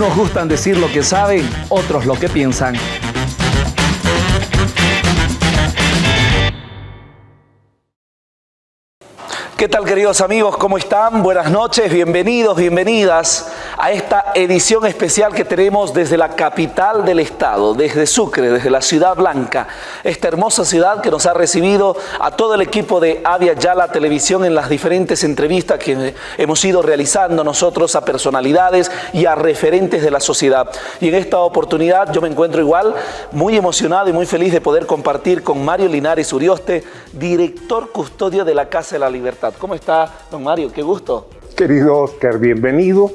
Unos gustan decir lo que saben, otros lo que piensan. ¿Qué tal queridos amigos? ¿Cómo están? Buenas noches, bienvenidos, bienvenidas a esta edición especial que tenemos desde la capital del estado, desde Sucre, desde la Ciudad Blanca, esta hermosa ciudad que nos ha recibido a todo el equipo de Avia Yala Televisión en las diferentes entrevistas que hemos ido realizando nosotros a personalidades y a referentes de la sociedad. Y en esta oportunidad yo me encuentro igual muy emocionado y muy feliz de poder compartir con Mario Linares Urioste, director custodio de la Casa de la Libertad. ¿Cómo está, don Mario? Qué gusto. Querido Oscar, bienvenido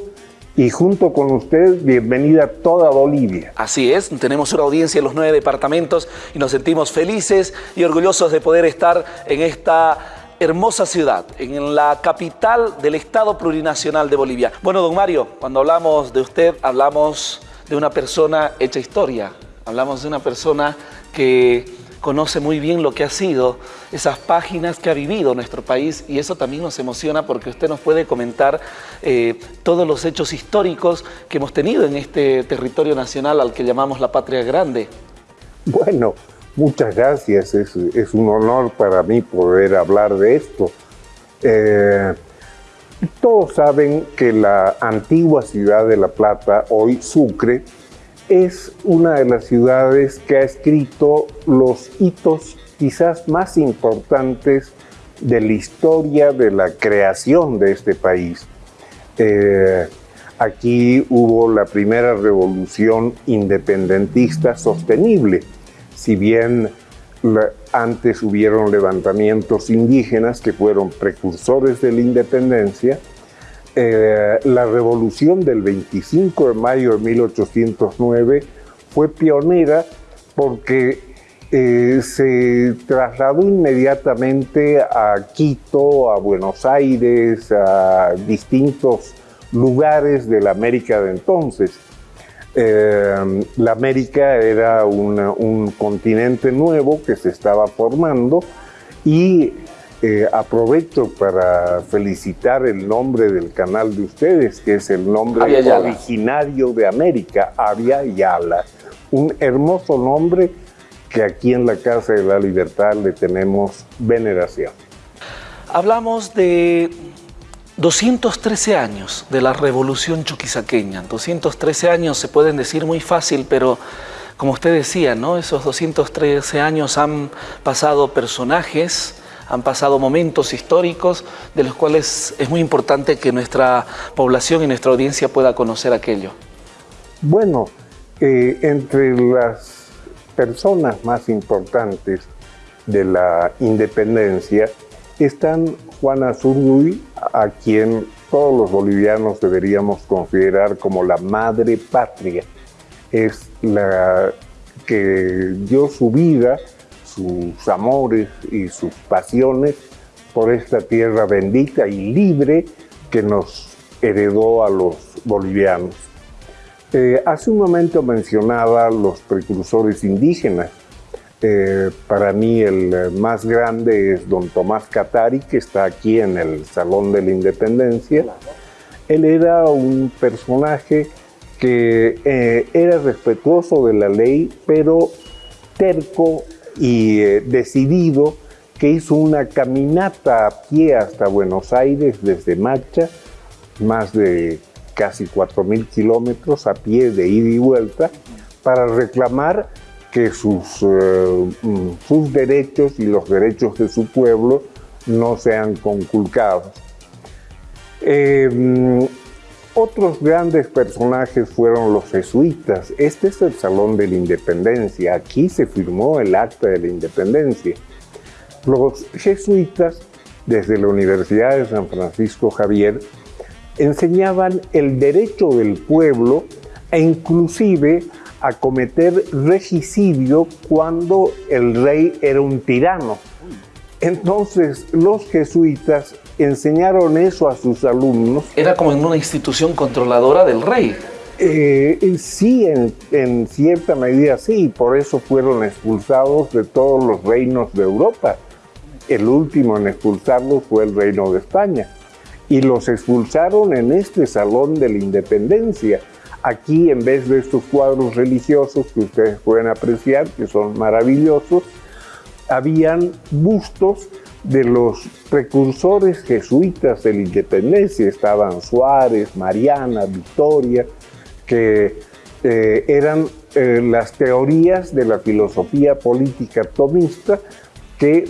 y junto con usted, bienvenida a toda Bolivia. Así es, tenemos una audiencia en los nueve departamentos y nos sentimos felices y orgullosos de poder estar en esta hermosa ciudad, en la capital del Estado Plurinacional de Bolivia. Bueno, don Mario, cuando hablamos de usted, hablamos de una persona hecha historia, hablamos de una persona que conoce muy bien lo que ha sido esas páginas que ha vivido nuestro país y eso también nos emociona porque usted nos puede comentar eh, todos los hechos históricos que hemos tenido en este territorio nacional al que llamamos la Patria Grande. Bueno, muchas gracias, es, un honor para mí poder hablar de esto. Eh, todos saben que la antigua ciudad de La Plata, hoy Sucre, es una de las ciudades que ha escrito los hitos quizás más importantes de la historia de la creación de este país. Eh, aquí hubo la primera revolución independentista sostenible. Si bien antes hubieron levantamientos indígenas que fueron precursores de la independencia, eh, la revolución del 25 de mayo de 1809 fue pionera porque eh, se trasladó inmediatamente a Quito, a Buenos Aires, a distintos lugares de la América de entonces. Eh, la América era un continente nuevo que se estaba formando y eh, aprovecho para felicitar el nombre del canal de ustedes, que es el nombre originario de América, Avia Yala. Un hermoso nombre que aquí en la Casa de la Libertad le tenemos veneración. Hablamos de 213 años de la revolución chuquisaqueña. 213 años se pueden decir muy fácil, pero como usted decía, ¿no? esos 213 años han pasado personajes, han pasado momentos históricos de los cuales es muy importante que nuestra población y nuestra audiencia pueda conocer aquello. Bueno, eh, entre las personas más importantes de la independencia están Juana Zurduy, a quien todos los bolivianos deberíamos considerar como la madre patria. Es la que dio su vida sus amores y sus pasiones por esta tierra bendita y libre que nos heredó a los bolivianos. Eh, hace un momento mencionaba los precursores indígenas. Eh, para mí el más grande es don Tomás Catari, que está aquí en el Salón de la Independencia. Él era un personaje que eh, era respetuoso de la ley, pero terco y eh, decidido que hizo una caminata a pie hasta Buenos Aires desde Macha, más de casi 4.000 kilómetros a pie de ida y vuelta, para reclamar que sus, eh, mm, sus derechos y los derechos de su pueblo no sean conculcados. Eh, mm, otros grandes personajes fueron los jesuitas. Este es el Salón de la Independencia. Aquí se firmó el Acta de la Independencia. Los jesuitas, desde la Universidad de San Francisco Javier, enseñaban el derecho del pueblo e inclusive a cometer regicidio cuando el rey era un tirano. Entonces los jesuitas enseñaron eso a sus alumnos. Era como en una institución controladora del rey. Eh, sí, en, cierta medida sí, por eso fueron expulsados de todos los reinos de Europa. El último en expulsarlos fue el reino de España. Y los expulsaron en este Salón de la Independencia. Aquí, en vez de estos cuadros religiosos que ustedes pueden apreciar, que son maravillosos, habían bustos de los precursores jesuitas de la independencia. Estaban Suárez, Mariana, Victoria, que eh, eran eh, las teorías de la filosofía política tomista, que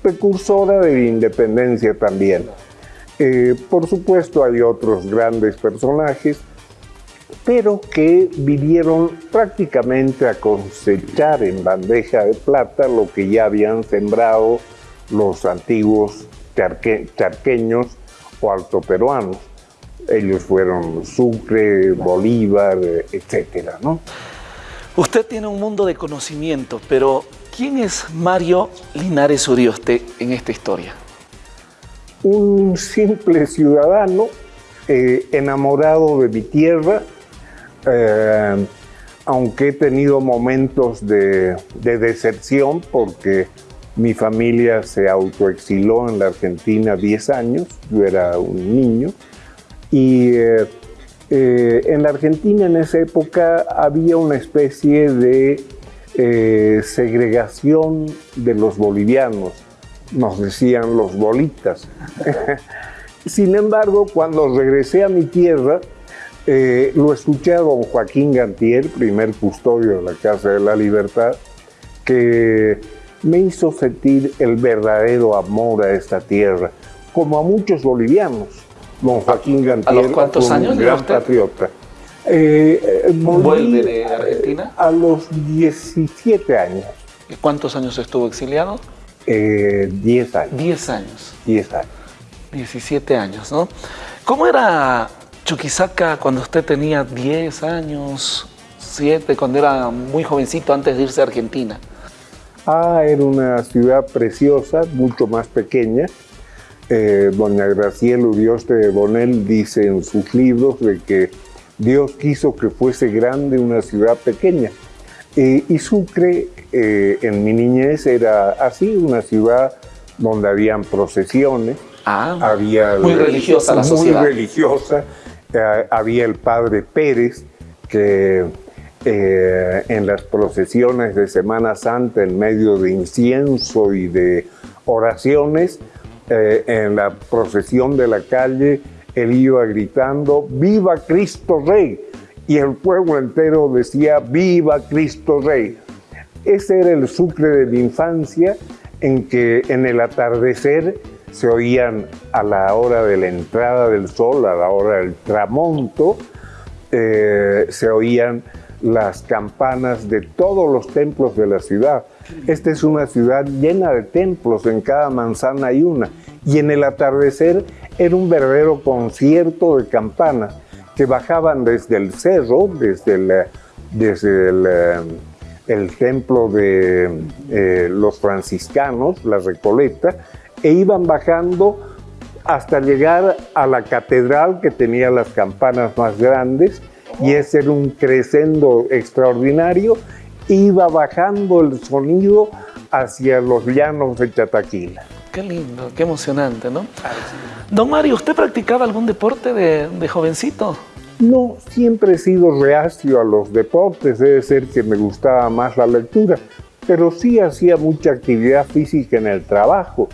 precursora de la independencia también. Eh, por supuesto hay otros grandes personajes, pero que vinieron prácticamente a cosechar en bandeja de plata lo que ya habían sembrado los antiguos charqueños o altoperuanos. Ellos fueron Sucre, Bolívar, etcétera, ¿no? Usted tiene un mundo de conocimiento, pero ¿quién es Mario Linares Urioste en esta historia? Un simple ciudadano eh, enamorado de mi tierra, eh, aunque he tenido momentos de, decepción porque mi familia se autoexiló en la Argentina 10 años, yo era un niño, y eh, eh, en la Argentina en esa época había una especie de segregación de los bolivianos, nos decían los bolitas. Sin embargo, cuando regresé a mi tierra, eh, lo escuché a don Joaquín Gantier, primer custodio de la Casa de la Libertad, que me hizo sentir el verdadero amor a esta tierra, como a muchos bolivianos. Don Joaquín Gantier, ¿A los cuántos años un gran patriota. Eh, eh, ¿Vuelve de Argentina? A los 17 años. ¿Y cuántos años estuvo exiliado? 10 años. 10 años. 10 años. 17 años, ¿no? ¿Cómo era Chuquisaca cuando usted tenía 10 años, 7, cuando era muy jovencito antes de irse a Argentina? Ah, era una ciudad preciosa, mucho más pequeña. Eh, doña Graciela Urioste de Bonel dice en sus libros de que Dios quiso que fuese grande una ciudad pequeña. Eh, y Sucre, eh, en mi niñez, era así, una ciudad donde habían procesiones, ah, había muy religiosa la sociedad. Muy religiosa, eh, había el padre Pérez, que eh, en las procesiones de Semana Santa, en medio de incienso y de oraciones, eh, en la procesión de la calle, él iba gritando, ¡Viva Cristo Rey! Y el pueblo entero decía, ¡Viva Cristo Rey! Ese era el sucre de mi infancia, en que en el atardecer se oían a la hora de la entrada del sol, a la hora del tramonto, eh, se oían las campanas de todos los templos de la ciudad. Esta es una ciudad llena de templos, en cada manzana hay una. Y en el atardecer era un verdadero concierto de campanas que bajaban desde el cerro, desde el, desde el, eh, templo de eh, los franciscanos, la Recoleta, e iban bajando hasta llegar a la catedral que tenía las campanas más grandes y ese era un crescendo extraordinario. Iba bajando el sonido hacia los llanos de Chataquila. Qué lindo, qué emocionante, ¿no? Don Mario, ¿usted practicaba algún deporte de, de jovencito? No, siempre he sido reacio a los deportes, debe ser que me gustaba más la lectura pero sí hacía mucha actividad física en el trabajo.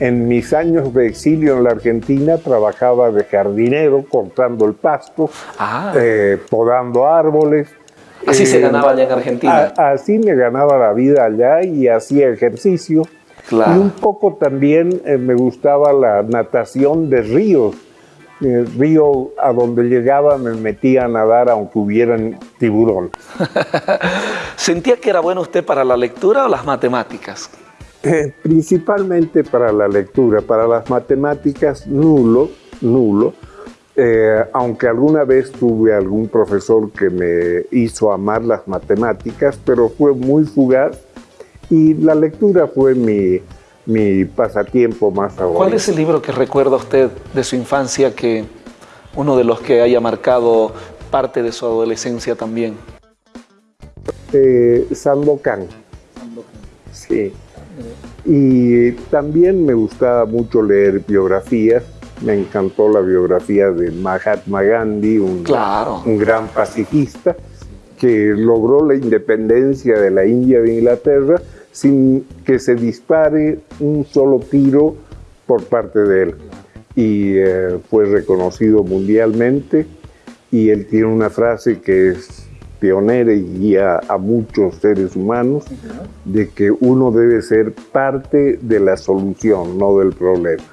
En mis años de exilio en la Argentina trabajaba de jardinero, cortando el pasto, ah. eh, podando árboles. Así se eh, ganaba allá en Argentina. así me ganaba la vida allá y hacía ejercicio. Y un poco también eh, me gustaba la natación de ríos el río a donde llegaba me metía a nadar aunque hubieran tiburón. ¿Sentía que era bueno usted para la lectura o las matemáticas? Eh, principalmente para la lectura, para las matemáticas nulo, nulo. Eh, aunque alguna vez tuve algún profesor que me hizo amar las matemáticas, pero fue muy fugaz y la lectura fue mi, mi pasatiempo más favorito. ¿Cuál es el libro que recuerda usted de su infancia que uno de los que haya marcado parte de su adolescencia también? Eh, Sandokan. Sí. Y también me gustaba mucho leer biografías. Me encantó la biografía de Mahatma Gandhi, un, un gran pacifista que logró la independencia de la India de Inglaterra sin que se dispare un solo tiro por parte de él. Y eh, fue reconocido mundialmente y él tiene una frase que es pionera y guía a muchos seres humanos de que uno debe ser parte de la solución, no del problema.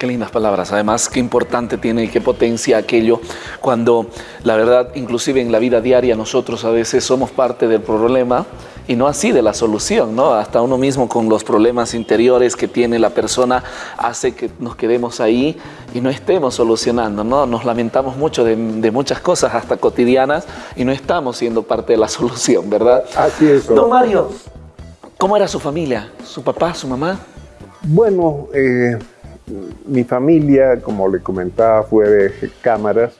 Qué lindas palabras. Además, qué importante tiene y qué potencia aquello cuando la verdad, inclusive en la vida diaria, nosotros a veces somos parte del problema y no así de la solución, ¿no? Hasta uno mismo con los problemas interiores que tiene la persona hace que nos quedemos ahí y no estemos solucionando, ¿no? Nos lamentamos mucho de, muchas cosas, hasta cotidianas, y no estamos siendo parte de la solución, ¿verdad? Así es. Don Mario, ¿cómo era su familia? ¿Su papá, su mamá? Bueno, eh mi familia, como le comentaba, fue de cámaras.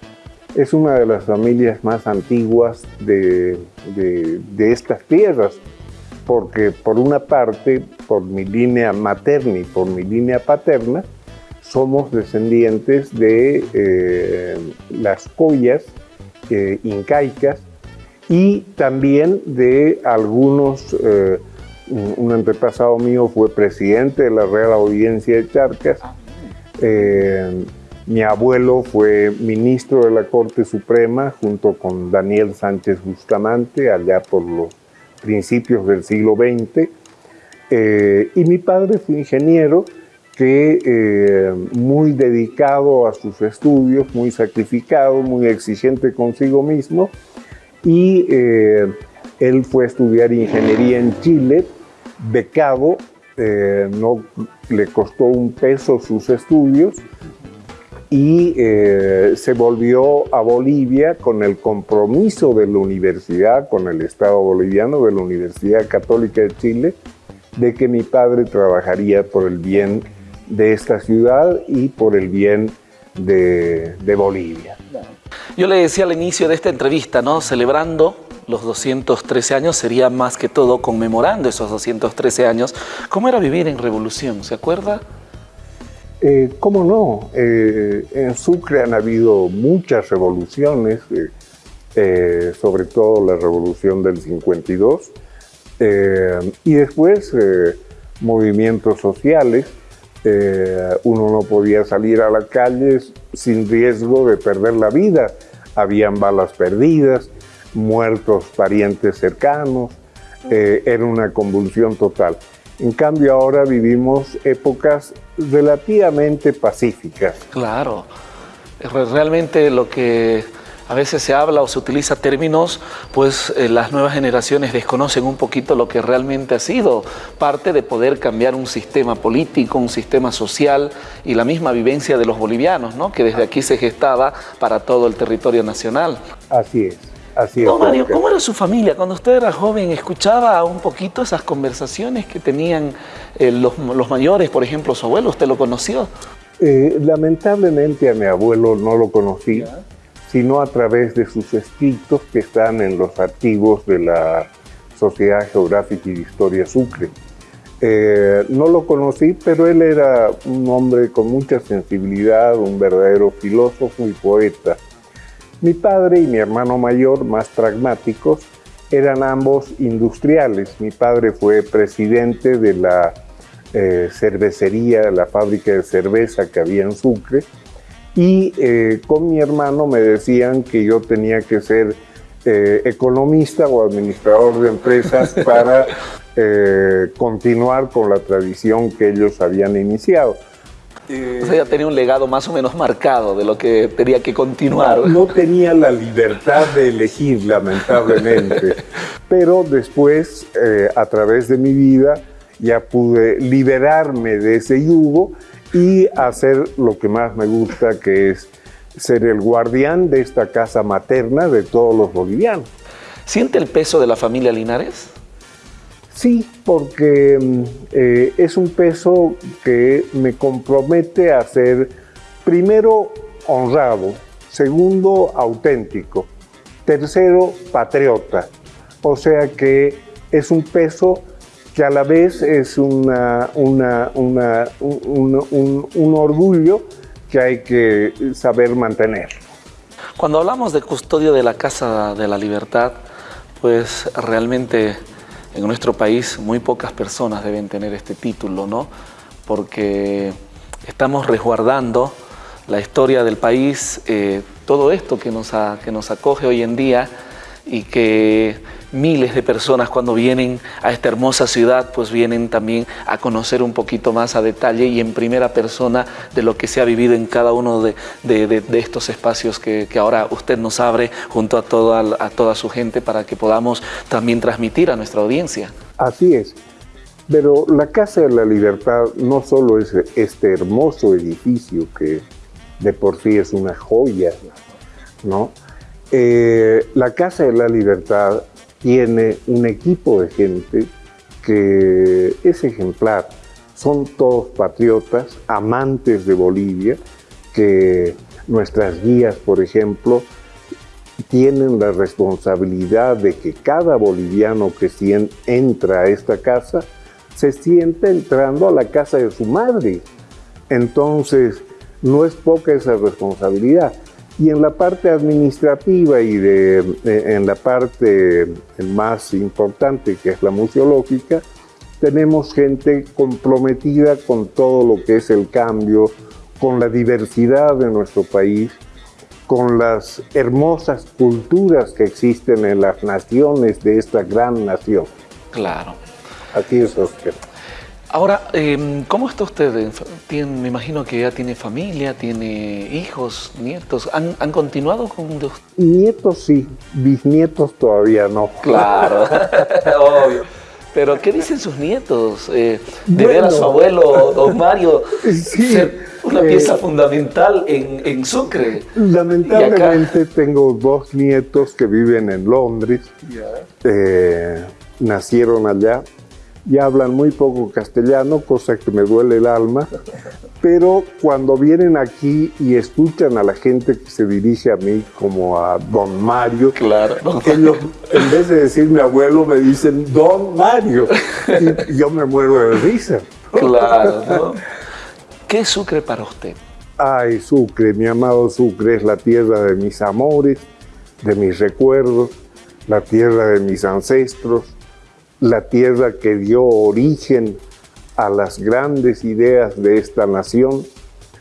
Es una de las familias más antiguas de, estas tierras, porque por una parte, por mi línea materna y por mi línea paterna, somos descendientes de eh, las collas eh, incaicas y también de algunos, eh, un antepasado mío fue presidente de la Real Audiencia de Charcas, eh, mi abuelo fue ministro de la Corte Suprema junto con Daniel Sánchez Bustamante allá por los principios del siglo XX. Eh, y mi padre fue ingeniero que eh, muy dedicado a sus estudios, muy sacrificado, muy exigente consigo mismo. Y él fue a estudiar ingeniería en Chile, becado eh, no le costó un peso sus estudios y eh, se volvió a Bolivia con el compromiso de la universidad, con el Estado boliviano, de la Universidad Católica de Chile, de que mi padre trabajaría por el bien de esta ciudad y por el bien de, de Bolivia. Yo le decía al inicio de esta entrevista, ¿no? Celebrando los 213 años sería más que todo conmemorando esos 213 años. ¿Cómo era vivir en revolución? ¿Se acuerda? Eh, ¿Cómo no? Eh, en Sucre han habido muchas revoluciones, eh, sobre todo la revolución del 52, y después movimientos sociales. uno no podía salir a las calles sin riesgo de perder la vida. Habían balas perdidas, muertos parientes cercanos, era una convulsión total. En cambio ahora vivimos épocas relativamente pacíficas. Claro, realmente lo que a veces se habla o se utiliza términos, pues eh, las nuevas generaciones desconocen un poquito lo que realmente ha sido parte de poder cambiar un sistema político, un sistema social y la misma vivencia de los bolivianos, ¿no? que desde aquí se gestaba para todo el territorio nacional. Así es. Mario, ¿cómo era su familia? Cuando usted era joven, ¿escuchaba un poquito esas conversaciones que tenían eh, los, mayores, por ejemplo, su abuelo? ¿Usted lo conoció? Eh, lamentablemente a mi abuelo no lo conocí, sino a través de sus escritos que están en los archivos de la Sociedad Geográfica y de Historia Sucre. Eh, no lo conocí, pero él era un hombre con mucha sensibilidad, un verdadero filósofo y poeta. Mi padre y mi hermano mayor, más pragmáticos, eran ambos industriales. Mi padre fue presidente de la eh, cervecería, la fábrica de cerveza que había en Sucre, y eh, con mi hermano me decían que yo tenía que ser eh, economista o administrador de empresas para continuar con la tradición que ellos habían iniciado. O sea, ya tenía un legado más o menos marcado de lo que tenía que continuar. No, tenía la libertad de elegir, lamentablemente. Pero después, eh, a través de mi vida, ya pude liberarme de ese yugo y hacer lo que más me gusta, que es ser el guardián de esta casa materna de todos los bolivianos. ¿Siente el peso de la familia Linares? Sí, porque mm, eh, es un peso que me compromete a ser, primero, honrado, segundo, auténtico, tercero, patriota. O sea que es un peso que a la vez es una, un, orgullo que hay que saber mantener. Cuando hablamos de custodio de la Casa de la Libertad, pues realmente en nuestro país muy pocas personas deben tener este título, ¿no? Porque estamos resguardando la historia del país, eh, todo esto que nos, que nos acoge hoy en día y que miles de personas cuando vienen a esta hermosa ciudad, pues vienen también a conocer un poquito más a detalle y en primera persona de lo que se ha vivido en cada uno de, estos espacios que, ahora usted nos abre junto a toda, su gente para que podamos también transmitir a nuestra audiencia. Así es. Pero la Casa de la Libertad no solo es este hermoso edificio que de por sí es una joya, ¿no? Eh, la Casa de la Libertad tiene un equipo de gente que es ejemplar. Son todos patriotas, amantes de Bolivia, que nuestras guías, por ejemplo, tienen la responsabilidad de que cada boliviano que entra a esta casa se siente entrando a la casa de su madre. Entonces, no es poca esa responsabilidad. Y en la parte administrativa y de, en la parte más importante, que es la museológica, tenemos gente comprometida con todo lo que es el cambio, con la diversidad de nuestro país, con las hermosas culturas que existen en las naciones de esta gran nación. Claro. Aquí es Oscar. Ahora, em, ¿cómo está usted? me imagino que ya tiene familia, tiene hijos, nietos. ¿Han, continuado con...? Nietos sí, bisnietos todavía no. Claro, obvio. Pero, ¿qué dicen sus nietos? Eh, de ver a su abuelo, don Mario, ser una pieza eh, fundamental en, Sucre. Lamentablemente tengo dos nietos que viven en Londres. Eh, nacieron allá y hablan muy poco castellano, cosa que me duele el alma, pero cuando vienen aquí y escuchan a la gente que se dirige a mí como a Don Mario, claro, ellos en vez de decirme abuelo me dicen Don Mario y yo me muero de risa. Claro, ¿no? ¿Qué es Sucre para usted? Ay, Sucre, mi amado Sucre es la tierra de mis amores, de mis recuerdos, la tierra de mis ancestros, la tierra que dio origen a las grandes ideas de esta nación,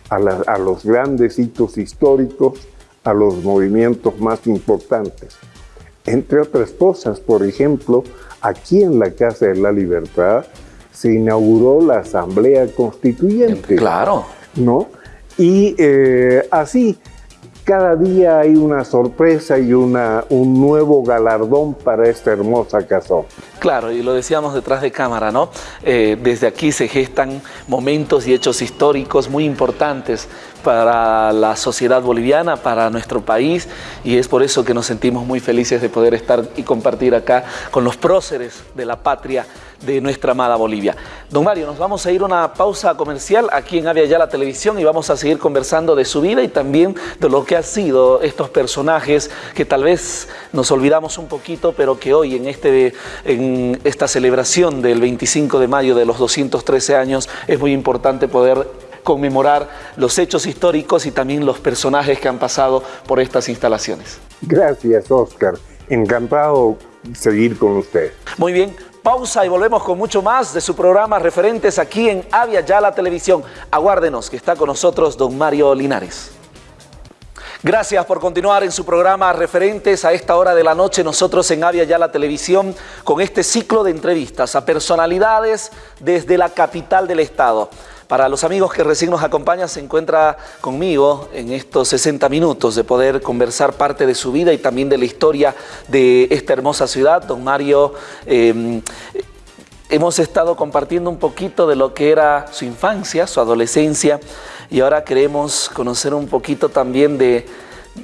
a, los grandes hitos históricos, a los movimientos más importantes. Entre otras cosas, por ejemplo, aquí en la Casa de la Libertad se inauguró la Asamblea Constituyente. Claro. ¿No? Y eh, así, cada día hay una sorpresa y una, un nuevo galardón para esta hermosa casón. Claro, y lo decíamos detrás de cámara, ¿no? Eh, desde aquí se gestan momentos y hechos históricos muy importantes para la sociedad boliviana, para nuestro país, y es por eso que nos sentimos muy felices de poder estar y compartir acá con los próceres de la patria de nuestra amada Bolivia. Don Mario, nos vamos a ir a una pausa comercial aquí en Avia Ya Televisión y vamos a seguir conversando de su vida y también de lo que han sido estos personajes que tal vez nos olvidamos un poquito, pero que hoy en, este, en esta celebración del 25 de mayo de los 213 años es muy importante poder conmemorar los hechos históricos y también los personajes que han pasado por estas instalaciones. Gracias, Oscar. Encantado seguir con usted. Muy bien, pausa y volvemos con mucho más de su programa Referentes aquí en Avia Yala Televisión. Aguárdenos que está con nosotros don Mario Linares. Gracias por continuar en su programa Referentes a esta hora de la noche. Nosotros en Avia Yala Televisión con este ciclo de entrevistas a personalidades desde la capital del estado. Para los amigos que recién nos acompañan, se encuentra conmigo en estos 60 minutos de poder conversar parte de su vida y también de la historia de esta hermosa ciudad. Don Mario, em, hemos estado compartiendo un poquito de lo que era su infancia, su adolescencia, y ahora queremos conocer un poquito también de,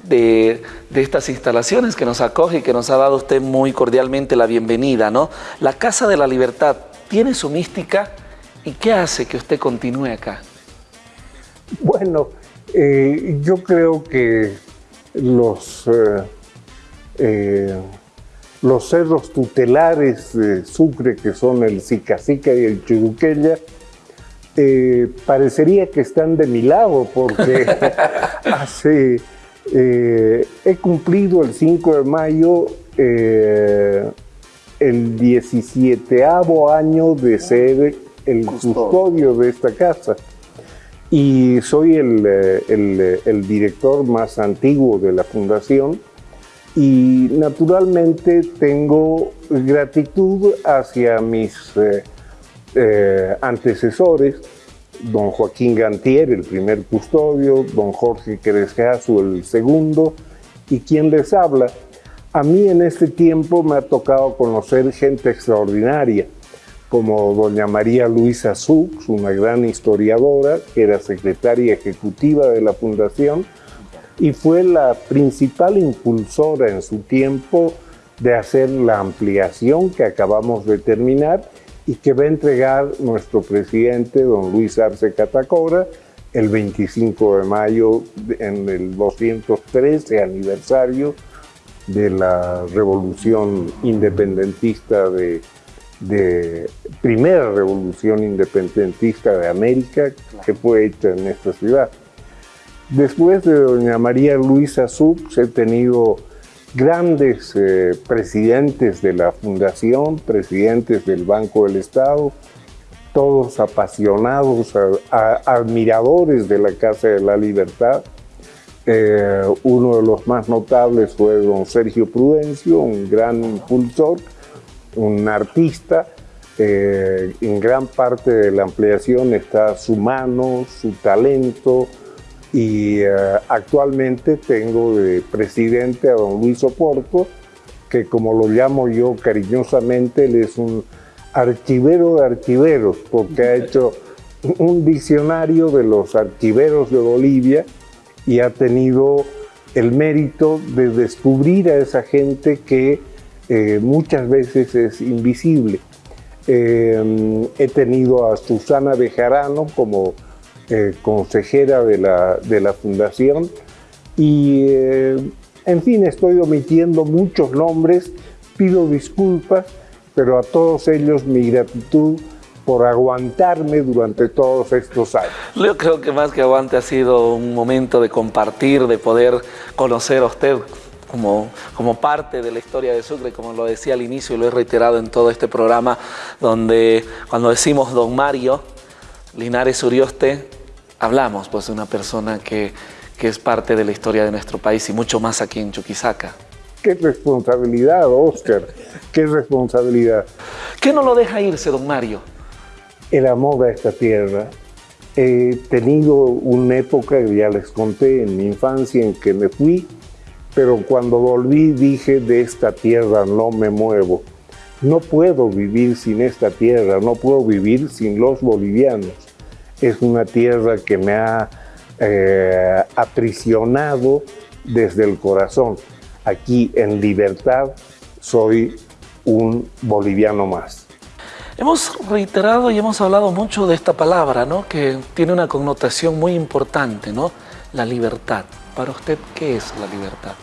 de, estas instalaciones que nos acoge y que nos ha dado usted muy cordialmente la bienvenida. ¿no? La Casa de la Libertad tiene su mística, ¿Y qué hace que usted continúe acá? Bueno, eh, yo creo que los, eh, eh, los cerros tutelares de Sucre, que son el Sicacica y el Chiruquella, Eh, parecería que están de mi lado porque hace, he cumplido el 5 de mayo el 17 año de ser el custodio de esta casa. Y soy el, el, director más antiguo de la fundación y naturalmente tengo gratitud hacia mis eh, antecesores, don Joaquín Gantier, el primer custodio, don Jorge Crescazo, el segundo, y quien les habla. A mí en este tiempo me ha tocado conocer gente extraordinaria, como doña María Luisa Sux, una gran historiadora, que era secretaria ejecutiva de la fundación, y fue la principal impulsora en su tiempo de hacer la ampliación que acabamos de terminar y que va a entregar nuestro presidente, don Luis Arce Catacora, el 25 de mayo en el 213 aniversario de la revolución independentista de, de primera revolución independentista de América que fue hecha en esta ciudad. Después de doña María Luisa Subs he tenido grandes eh, presidentes de la fundación, presidentes del Banco del Estado, todos apasionados, admiradores de la Casa de la Libertad. Eh, uno de los más notables fue don Sergio Prudencio, un gran impulsor, un artista. Eh, en gran parte de la ampliación está su mano, su talento, y eh, actualmente tengo de presidente a don Luis Oporto, que como lo llamo yo cariñosamente, él es un archivero de archiveros, porque ha hecho un diccionario de los archiveros de Bolivia y ha tenido el mérito de descubrir a esa gente que eh, muchas veces es invisible. Eh, he tenido a Susana Bejarano como eh, consejera de la, de la fundación y en fin estoy omitiendo muchos nombres, pido disculpas, pero a todos ellos mi gratitud por aguantarme durante todos estos años. Yo creo que más que aguante ha sido un momento de compartir, de poder conocer a usted como, como parte de la historia de Sucre, como lo decía al inicio y lo he reiterado en todo este programa, donde cuando decimos Don Mario, Linares Urioste, hablamos pues de una persona que, que es parte de la historia de nuestro país y mucho más aquí en Chuquisaca. Qué responsabilidad, Oscar, qué responsabilidad. ¿Qué no lo deja irse, don Mario? El amor a esta tierra. He tenido una época, ya les conté, en mi infancia en que me fui, pero cuando volví dije, de esta tierra no me muevo. No puedo vivir sin esta tierra, no puedo vivir sin los bolivianos es una tierra que me ha eh, aprisionado desde el corazón. Aquí en libertad soy un boliviano más. Hemos reiterado y hemos hablado mucho de esta palabra, ¿no? que tiene una connotación muy importante, ¿no? la libertad. Para usted, ¿qué es la libertad?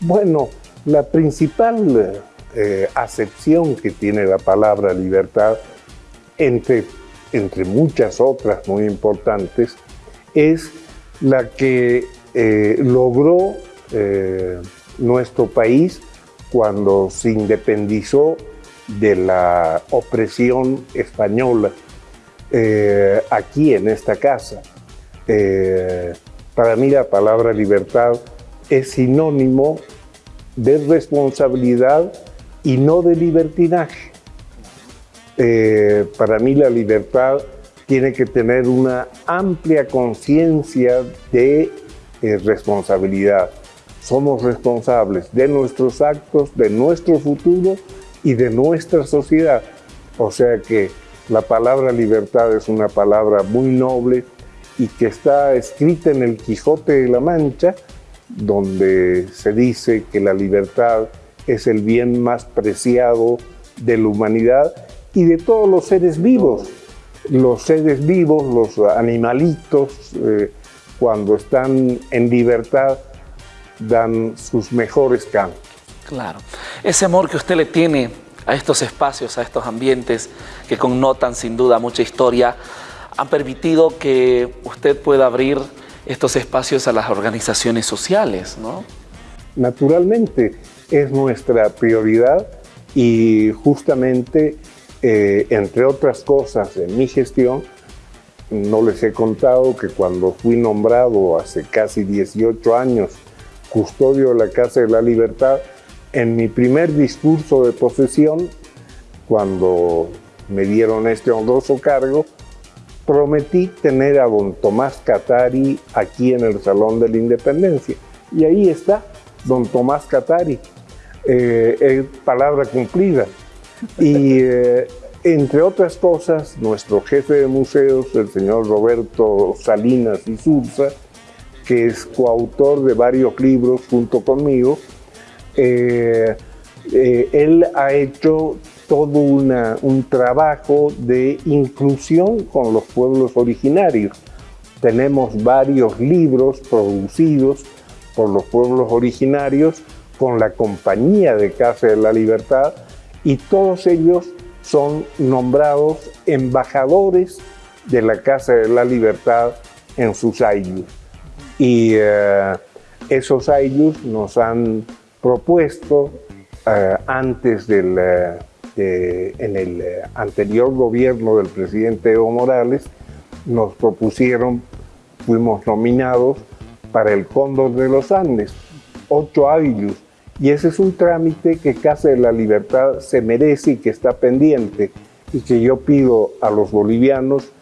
Bueno, la principal eh, acepción que tiene la palabra libertad entre entre muchas otras muy importantes, es la que eh, logró eh, nuestro país cuando se independizó de la opresión española aquí en esta casa. Para mí la palabra libertad es sinónimo de responsabilidad y no de libertinaje. Eh, para mí la libertad tiene que tener una amplia conciencia de eh, responsabilidad. Somos responsables de nuestros actos, de nuestro futuro y de nuestra sociedad. O sea que la palabra libertad es una palabra muy noble y que está escrita en el Quijote de la Mancha, donde se dice que la libertad es el bien más preciado de la humanidad y de todos los seres vivos. Los seres vivos, los animalitos, eh, cuando están en libertad, dan sus mejores cantos. Claro. Ese amor que usted le tiene a estos espacios, a estos ambientes que connotan sin duda mucha historia, han permitido que usted pueda abrir estos espacios a las organizaciones sociales, ¿no? Naturalmente, es nuestra prioridad y justamente, eh, entre otras cosas, en mi gestión, no les he contado que cuando fui nombrado hace casi 18 años custodio de la Casa de la Libertad, en mi primer discurso de posesión, cuando me dieron este honroso cargo, prometí tener a don Tomás Catari aquí en el Salón de la Independencia. Y ahí está, don Tomás Catari, eh, palabra cumplida. Y eh, entre otras cosas, nuestro jefe de museos, el señor Roberto Salinas y Surza, que es coautor de varios libros junto conmigo, eh, él ha hecho todo un trabajo de inclusión con los pueblos originarios. Tenemos varios libros producidos por los pueblos originarios con la compañía de Casa de la Libertad y todos ellos son nombrados embajadores de la Casa de la Libertad en sus años. Y eh, esos años nos han propuesto eh, antes del, eh, en el anterior gobierno del presidente Evo Morales, nos propusieron, fuimos nominados para el Cóndor de los Andes, ocho años y ese es un trámite que Casa de la Libertad se merece y que está pendiente y que yo pido a los bolivianos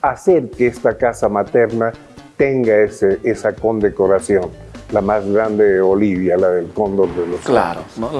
hacer que esta casa materna tenga esa condecoración la más grande de Bolivia, la del Cóndor de los Claro, ¿no?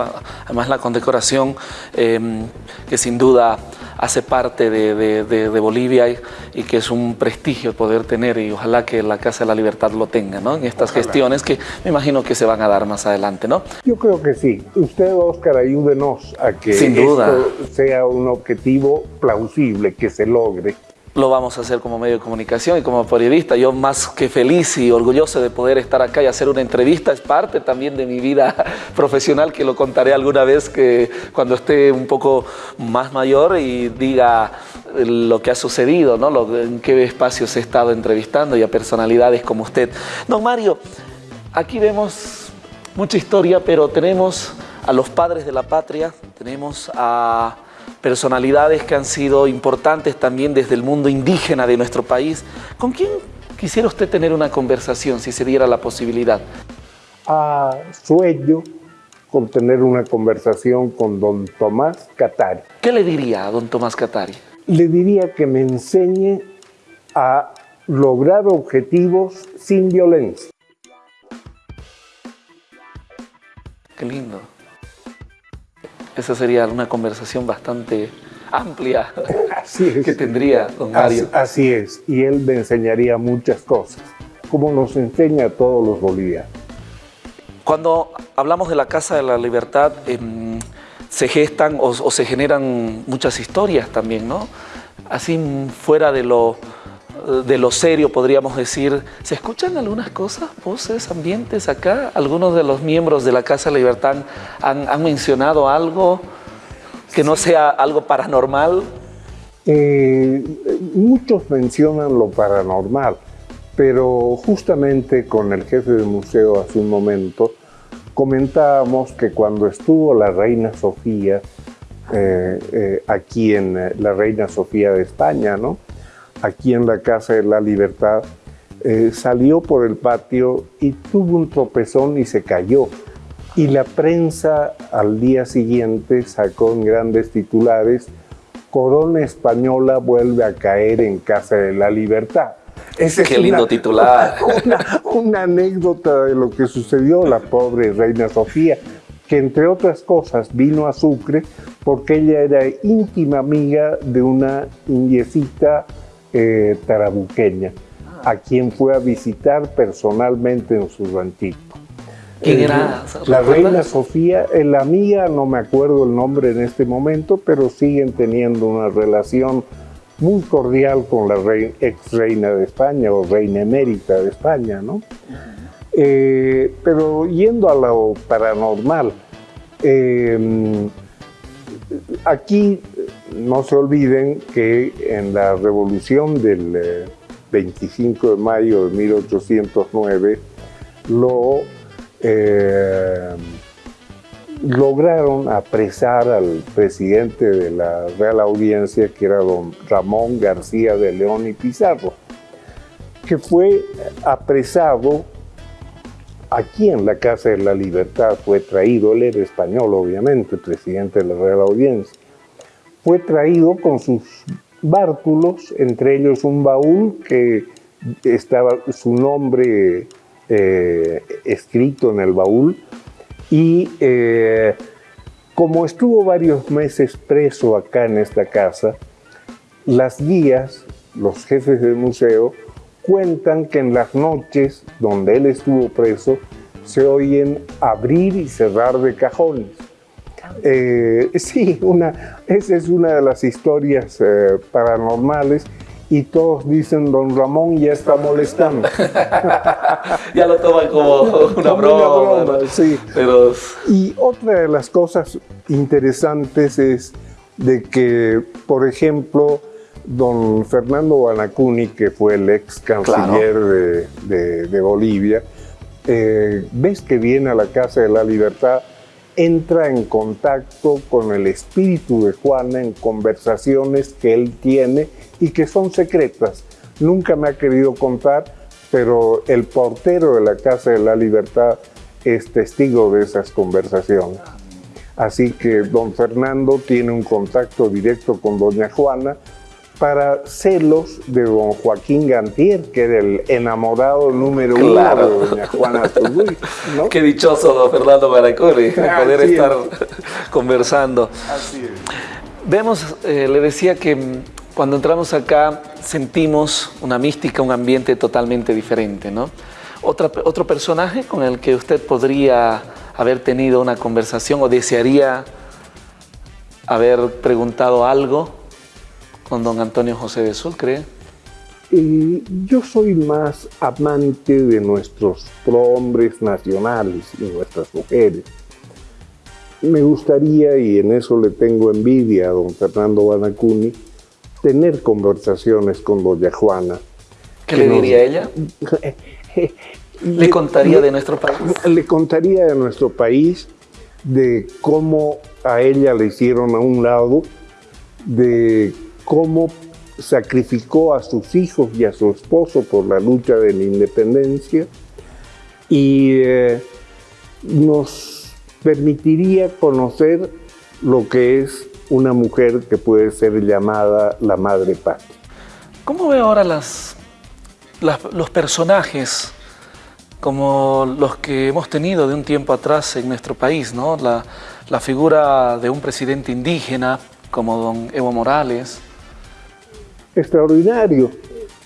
además la condecoración em, que sin duda hace parte de, Bolivia y, que es un prestigio poder tener y ojalá que la Casa de la Libertad lo tenga ¿no? en estas gestiones que me imagino que se van a dar más adelante. ¿no? Yo creo que sí. Usted, Oscar, ayúdenos a que esto sea un objetivo plausible, que se logre lo vamos a hacer como medio de comunicación y como periodista. Yo más que feliz y orgulloso de poder estar acá y hacer una entrevista, es parte también de mi vida profesional, que lo contaré alguna vez que cuando esté un poco más mayor y diga lo que ha sucedido, ¿no? en qué espacios he estado entrevistando y a personalidades como usted. Don Mario, aquí vemos mucha historia, pero tenemos a los padres de la patria, tenemos a personalidades que han sido importantes también desde el mundo indígena de nuestro país. ¿Con quién quisiera usted tener una conversación si se diera la posibilidad? A sueño con tener una conversación con don Tomás Catari. ¿Qué le diría a don Tomás Catari? Le diría que me enseñe a lograr objetivos sin violencia. Qué lindo. Esa sería una conversación bastante amplia que tendría don Mario. Así, es, y él me enseñaría muchas cosas, como nos enseña a todos los bolivianos. Cuando hablamos de la Casa de la Libertad, em, se gestan o, se generan muchas historias también, ¿no? Así fuera de lo de lo serio, podríamos decir. ¿Se escuchan algunas cosas, voces, ambientes acá? ¿Algunos de los miembros de la Casa Libertad han, mencionado algo que no sea algo paranormal? Eh, muchos mencionan lo paranormal, pero justamente con el jefe del museo hace un momento comentábamos que cuando estuvo la reina Sofía, eh, eh, aquí en la reina Sofía de España, ¿no? Aquí en la Casa de la Libertad, eh, salió por el patio y tuvo un tropezón y se cayó. Y la prensa al día siguiente sacó en grandes titulares, Corona Española vuelve a caer en Casa de la Libertad. Ese Qué lindo titular. una, anécdota de lo que sucedió la pobre reina Sofía, que entre otras cosas vino a Sucre porque ella era íntima amiga de una indiecita eh, tarabuqueña, a quien fue a visitar personalmente en su ranchito. ¿Quién era? La reina Sofía, eh, la mía, no me acuerdo el nombre en este momento, pero siguen teniendo una relación muy cordial con la ex reina de España o reina emérita de España, ¿no? Eh, pero yendo a lo paranormal, aquí no se olviden que en la revolución del 25 eh, de mayo de 1809 lo eh, lograron apresar al presidente de la Real Audiencia, que era don Ramón García de León y Pizarro, que fue apresado aquí en la Casa de la Libertad, fue traído, él era español obviamente, presidente de la Real Audiencia, fue traído con sus bártulos, entre ellos un baúl que estaba su nombre eh, escrito en el baúl, y eh, como estuvo varios meses preso acá en esta casa, las guías, los jefes del museo, cuentan que en las noches donde él estuvo preso se oyen abrir y cerrar de cajones. Eh, sí, una, esa es una de las historias eh, paranormales y todos dicen, don Ramón ya está molestando. ya lo toman como una broma. sí. Pero... Y otra de las cosas interesantes es de que, por ejemplo, don Fernando Banacuni, que fue el ex canciller de, Bolivia, eh, ves que viene a la Casa de la Libertad, entra en contacto con el espíritu de Juana en conversaciones que él tiene y que son secretas. Nunca me ha querido contar, pero el portero de la Casa de la Libertad es testigo de esas conversaciones. Así que don Fernando tiene un contacto directo con doña Juana para celos de don Joaquín Gantier, que era el enamorado número uno de doña Juana Turuy. Qué dichoso don Fernando Baracoli poder estar conversando. Así es. Vemos, eh, le decía que cuando entramos acá sentimos una mística, un ambiente totalmente diferente, ¿no? Otra, otro personaje con el que usted podría haber tenido una conversación o desearía haber preguntado algo con don Antonio José de Sucre. Eh, yo soy más amante de nuestros prohombres nacionales y nuestras mujeres. Me gustaría, y en eso le tengo envidia a don Fernando Banacuni, tener conversaciones con doña Juana. ¿Qué le diría ella? ¿Le contaría de nuestro país? Le contaría de nuestro país, de cómo a ella le hicieron a un lado, de cómo sacrificó a sus hijos y a su esposo por la lucha de la independencia y eh, nos permitiría conocer lo que es una mujer que puede ser llamada la madre patria. ¿Cómo ve ahora los personajes como los que hemos tenido de un tiempo atrás en nuestro país? ¿no? La figura de un presidente indígena como don Evo Morales. Extraordinario,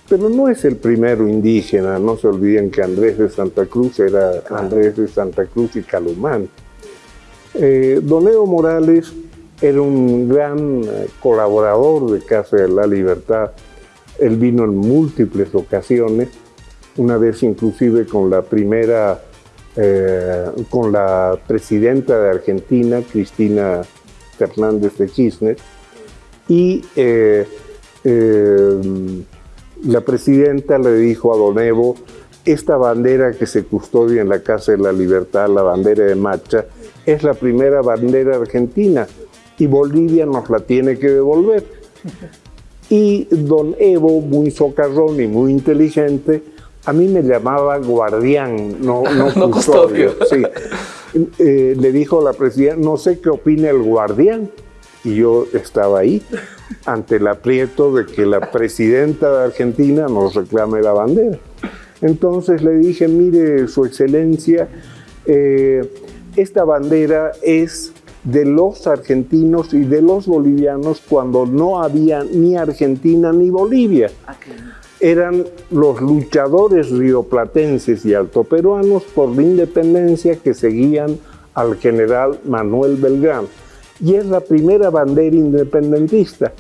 pero no es el primero indígena, no se olviden que Andrés de Santa Cruz era Andrés de Santa Cruz y Calumán. Eh, don Evo Morales era un gran eh, colaborador de Casa de la Libertad. Él vino en múltiples ocasiones, una vez inclusive con la primera, eh, con la presidenta de Argentina, Cristina Fernández de Kirchner, y eh, la presidenta le dijo a Don Evo, esta bandera que se custodia en la Casa de la Libertad, la bandera de Macha, es la primera bandera argentina y Bolivia nos la tiene que devolver. Y don Evo, muy socarrón y muy inteligente, a mí me llamaba guardián, no, no, custodio. Sí. Eh, le dijo a la presidenta, no sé qué opina el guardián. Y yo estaba ahí, ante el aprieto de que la presidenta de Argentina nos reclame la bandera. Entonces le dije, mire, su excelencia, eh, esta bandera es de los argentinos y de los bolivianos cuando no había ni Argentina ni Bolivia. Ah, Eran los luchadores rioplatenses y altoperuanos por la independencia que seguían al general Manuel Belgrano. Y es la primera bandera independentista.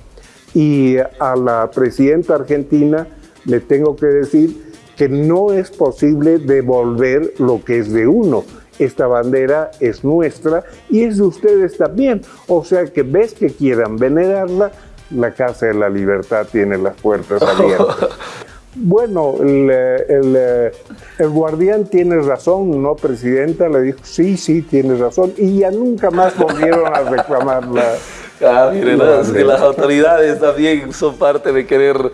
Y a la presidenta argentina le tengo que decir que no es posible devolver lo que es de uno esta bandera es nuestra y es de ustedes también. O sea que ves que quieran venerarla, la Casa de la Libertad tiene las puertas abiertas. Bueno, el, guardián tiene razón, ¿no, Presidenta? Le dijo, sí, sí, tiene razón. Y ya nunca más volvieron a reclamarla. Ah, miren, que las autoridades también son parte de querer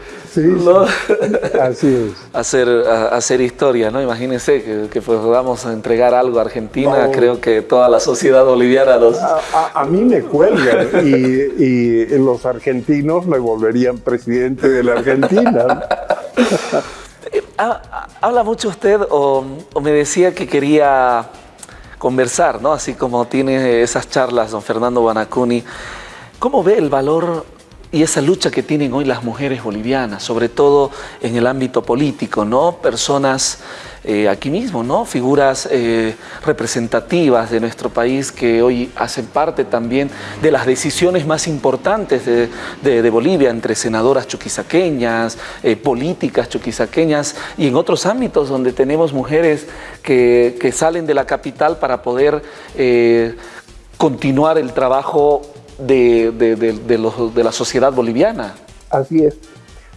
así es. hacer, hacer historia, ¿no? Imagínense que, que podamos entregar algo a Argentina, creo que toda la sociedad boliviana los... A, mí me cuelgan y, y, los argentinos me volverían presidente de la Argentina. Eh, habla mucho usted o, o me decía que quería conversar, ¿no? Así como tiene esas charlas don Fernando Banacuni, ¿Cómo ve el valor y esa lucha que tienen hoy las mujeres bolivianas, sobre todo en el ámbito político, ¿no? Personas eh, aquí mismo, ¿no? Figuras eh, representativas de nuestro país que hoy hacen parte también de las decisiones más importantes de, Bolivia, entre senadoras chuquisaqueñas, eh, políticas chuquisaqueñas y en otros ámbitos donde tenemos mujeres que, que salen de la capital para poder continuar el trabajo de, la sociedad boliviana. Así es.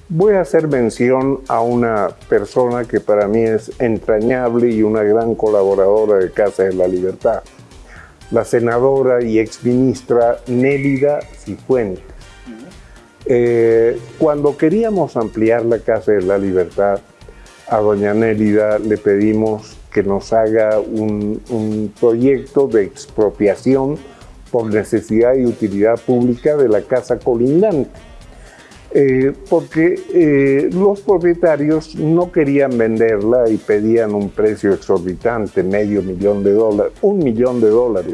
Voy a hacer mención a una persona que para mí es entrañable y una gran colaboradora de Casa de la Libertad, la senadora y exministra Nélida Cifuentes. Eh, cuando queríamos ampliar la Casa de la Libertad, a doña Nélida le pedimos que nos haga un, un proyecto de expropiación por necesidad y utilidad pública de la casa colindante. Eh, porque eh, los propietarios no querían venderla y pedían un precio exorbitante, medio millón de dólares, un millón de dólares.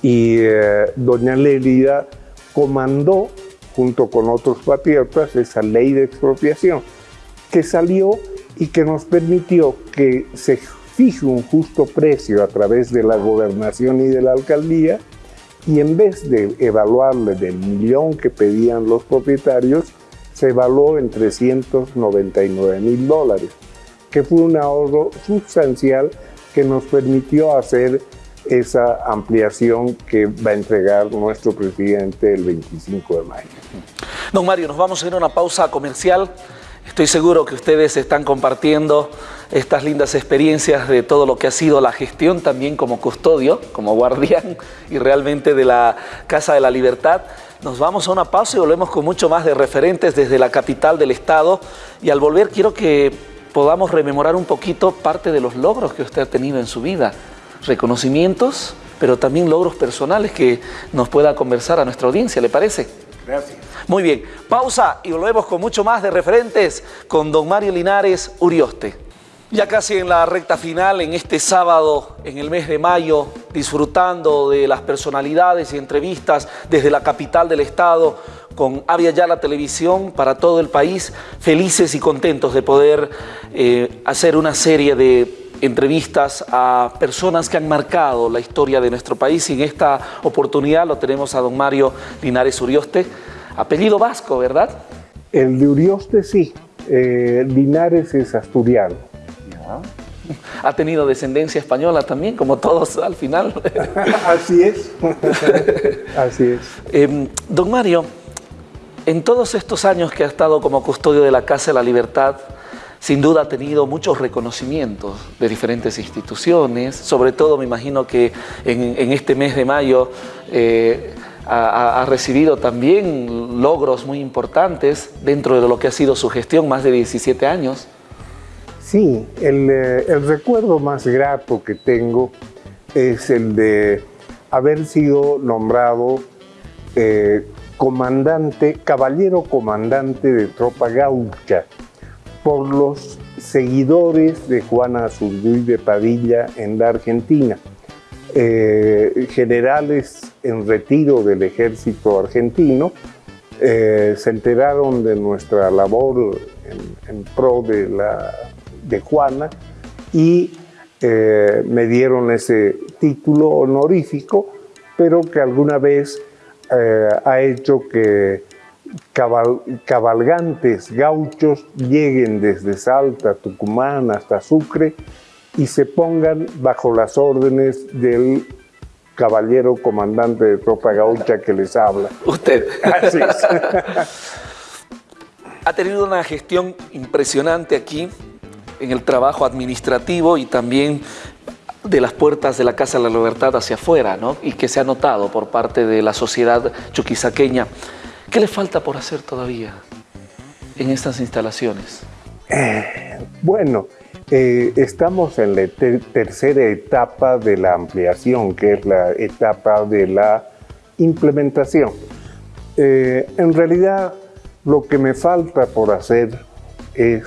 Y eh, doña Lélida comandó, junto con otros patriotas, esa ley de expropiación, que salió y que nos permitió que se fije un justo precio a través de la gobernación y de la alcaldía y en vez de evaluarle del millón que pedían los propietarios, se evaluó en 399 mil dólares, que fue un ahorro sustancial que nos permitió hacer esa ampliación que va a entregar nuestro presidente el 25 de mayo. Don Mario, nos vamos a ir a una pausa comercial. Estoy seguro que ustedes están compartiendo estas lindas experiencias de todo lo que ha sido la gestión también como custodio, como guardián y realmente de la Casa de la Libertad. Nos vamos a una pausa y volvemos con mucho más de referentes desde la capital del estado y al volver quiero que podamos rememorar un poquito parte de los logros que usted ha tenido en su vida, reconocimientos, pero también logros personales que nos pueda conversar a nuestra audiencia, ¿le parece? Gracias. Muy bien, pausa y volvemos con mucho más de referentes con don Mario Linares Urioste. Ya casi en la recta final, en este sábado, en el mes de mayo, disfrutando de las personalidades y entrevistas desde la capital del estado, con Avia Ya la televisión para todo el país, felices y contentos de poder eh, hacer una serie de entrevistas a personas que han marcado la historia de nuestro país y en esta oportunidad lo tenemos a don Mario Linares Urioste, apellido vasco, ¿verdad? El de Urioste sí, eh, Linares es asturiano. Ha tenido descendencia española también, como todos al final. Así es. Así es. Em, don Mario, en todos estos años que ha estado como custodio de la Casa de la Libertad, sin duda ha tenido muchos reconocimientos de diferentes instituciones, sobre todo me imagino que en, este mes de mayo eh, ha, ha, recibido también logros muy importantes dentro de lo que ha sido su gestión, más de 17 años. Sí, eh, el, recuerdo más grato que tengo es el de haber sido nombrado eh, comandante, caballero comandante de tropa gaucha por los seguidores de Juana Azurduy de Padilla en la Argentina. Eh, generales en retiro del ejército argentino se enteraron de nuestra labor en pro de la de Juana y eh, me dieron ese título honorífico, pero que alguna vez eh, ha hecho que cabalgantes gauchos lleguen desde Salta, Tucumán hasta Sucre y se pongan bajo las órdenes del caballero comandante de tropa gaucha que les habla. Usted. Así es. ha tenido una gestión impresionante aquí en el trabajo administrativo y también de las puertas de la Casa de la Libertad hacia afuera, ¿no? Y que se ha notado por parte de la sociedad chuquisaqueña. ¿Qué le falta por hacer todavía en estas instalaciones? Bueno, eh, estamos en la ter- tercera etapa de la ampliación, que es la etapa de la implementación. Eh, en realidad, lo que me falta por hacer es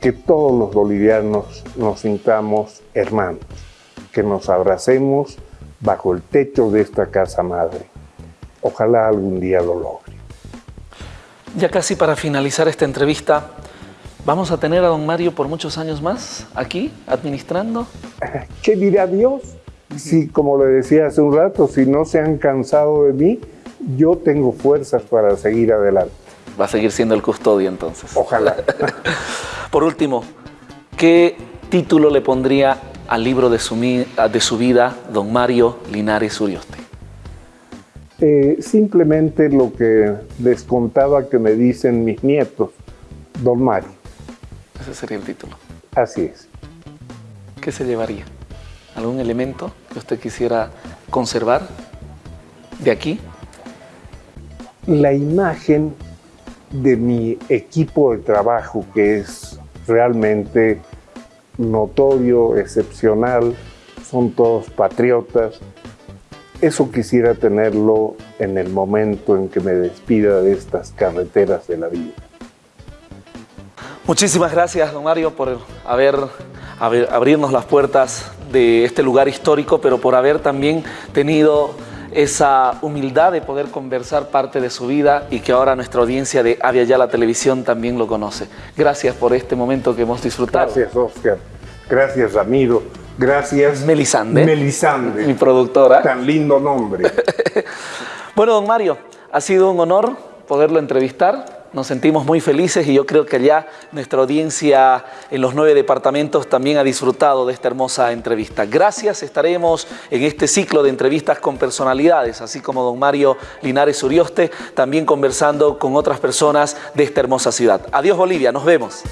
que todos los bolivianos nos sintamos hermanos, que nos abracemos bajo el techo de esta casa madre. Ojalá algún día lo logre. Ya casi para finalizar esta entrevista, ¿vamos a tener a don Mario por muchos años más aquí administrando? ¿Qué dirá Dios? Si, como le decía hace un rato, si no se han cansado de mí, yo tengo fuerzas para seguir adelante. Va a seguir siendo el custodio entonces. Ojalá. Por último, ¿qué título le pondría al libro de su, de su vida, don Mario Linares Urioste? Eh, simplemente lo que les contaba que me dicen mis nietos, don Mario. Ese sería el título. Así es. ¿Qué se llevaría? ¿Algún elemento que usted quisiera conservar de aquí? La imagen de mi equipo de trabajo, que es realmente notorio, excepcional, son todos patriotas. Eso quisiera tenerlo en el momento en que me despida de estas carreteras de la vida. Muchísimas gracias, don Mario, por haber, haber- abrirnos las puertas de este lugar histórico, pero por haber también tenido esa humildad de poder conversar parte de su vida y que ahora nuestra audiencia de Avia Yala Televisión también lo conoce. Gracias por este momento que hemos disfrutado. Gracias, Oscar. Gracias, Ramiro. Gracias, Melisande. Melisande. Mi productora. Tan lindo nombre. Bueno, don Mario, ha sido un honor poderlo entrevistar. Nos sentimos muy felices y yo creo que ya nuestra audiencia en los nueve departamentos también ha disfrutado de esta hermosa entrevista. Gracias, estaremos en este ciclo de entrevistas con personalidades, así como don Mario Linares Urioste, también conversando con otras personas de esta hermosa ciudad. Adiós Bolivia, nos vemos.